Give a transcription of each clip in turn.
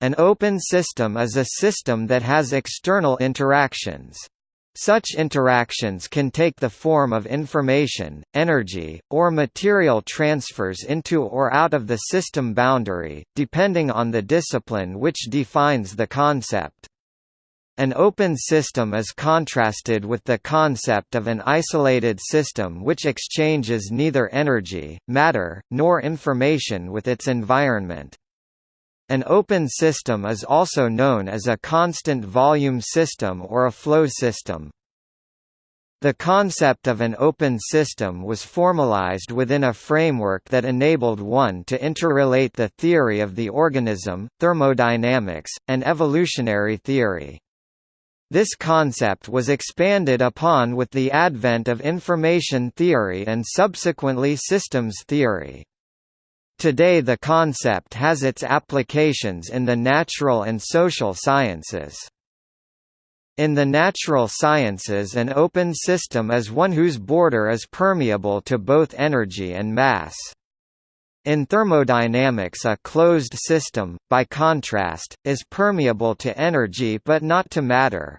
An open system is a system that has external interactions. Such interactions can take the form of information, energy, or material transfers into or out of the system boundary, depending on the discipline which defines the concept. An open system is contrasted with the concept of an isolated system which exchanges neither energy, matter, nor information with its environment. An open system is also known as a constant volume system or a flow system. The concept of an open system was formalized within a framework that enabled one to interrelate the theory of the organism, thermodynamics, and evolutionary theory. This concept was expanded upon with the advent of information theory and subsequently systems theory. Today the concept has its applications in the natural and social sciences. In the natural sciences an open system is one whose border is permeable to both energy and mass. In thermodynamics a closed system, by contrast, is permeable to energy but not to matter.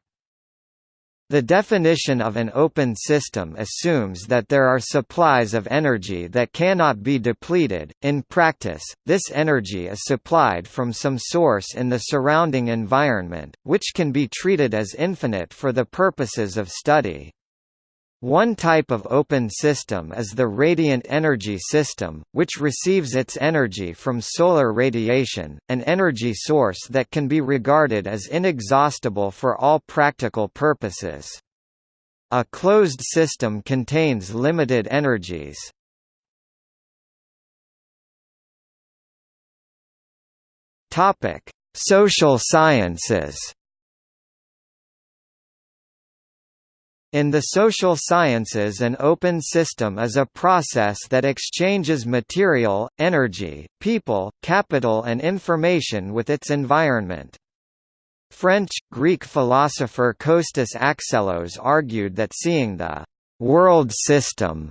The definition of an open system assumes that there are supplies of energy that cannot be depleted. In practice, this energy is supplied from some source in the surrounding environment, which can be treated as infinite for the purposes of study. One type of open system is the radiant energy system, which receives its energy from solar radiation, an energy source that can be regarded as inexhaustible for all practical purposes. A closed system contains limited energies. Social sciences In the social sciences an open system is a process that exchanges material, energy, people, capital and information with its environment. French, Greek philosopher Kostas Axelos argued that seeing the «world system»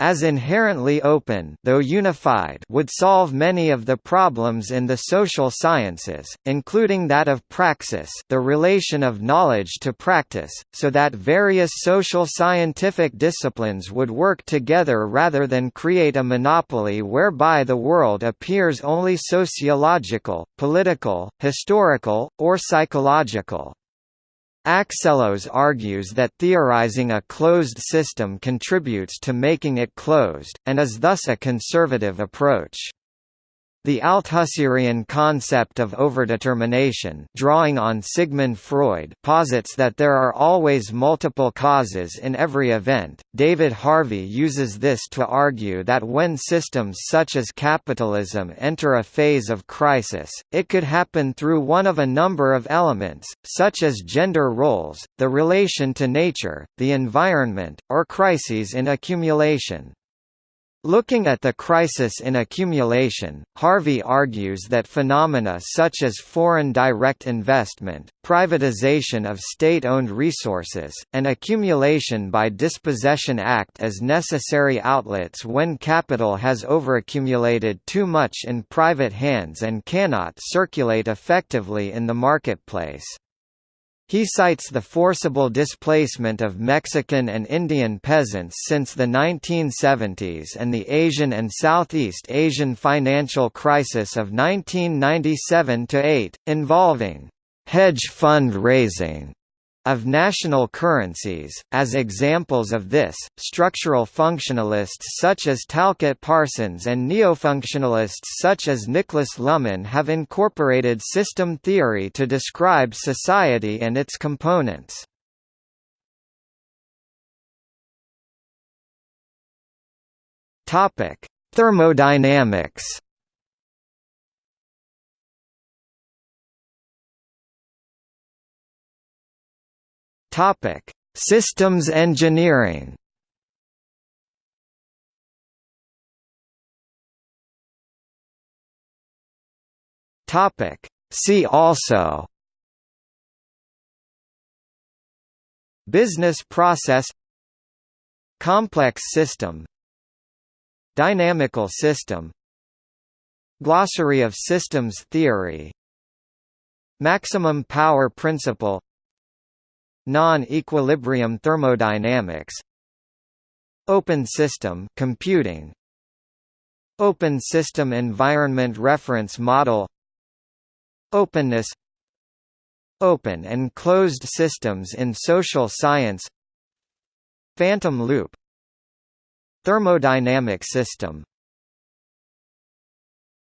as inherently open though unified would solve many of the problems in the social sciences, including that of praxis the relation of knowledge to practice, so that various social scientific disciplines would work together rather than create a monopoly whereby the world appears only sociological, political, historical, or psychological. Axelos argues that theorizing a closed system contributes to making it closed, and is thus a conservative approach. The Althusserian concept of overdetermination drawing on Sigmund Freud posits that there are always multiple causes in every event. David Harvey uses this to argue that when systems such as capitalism enter a phase of crisis, it could happen through one of a number of elements, such as gender roles, the relation to nature, the environment, or crises in accumulation. Looking at the crisis in accumulation, Harvey argues that phenomena such as foreign direct investment, privatization of state-owned resources, and accumulation by dispossession act as necessary outlets when capital has overaccumulated too much in private hands and cannot circulate effectively in the marketplace. He cites the forcible displacement of Mexican and Indian peasants since the 1970s and the Asian and Southeast Asian financial crisis of 1997–8, involving «hedge fund raising» Of national currencies, as examples of this, structural functionalists such as Talcott Parsons and neofunctionalists such as Niklas Luhmann have incorporated system theory to describe society and its components. Thermodynamics Topic: Systems engineering. Topic: See also. Business process. Complex system. Dynamical system. Glossary of systems theory. Maximum power principle Non-equilibrium thermodynamics. Open system computing. Open system environment reference model. Openness. Open and closed systems in social science. Phantom loop. Thermodynamic system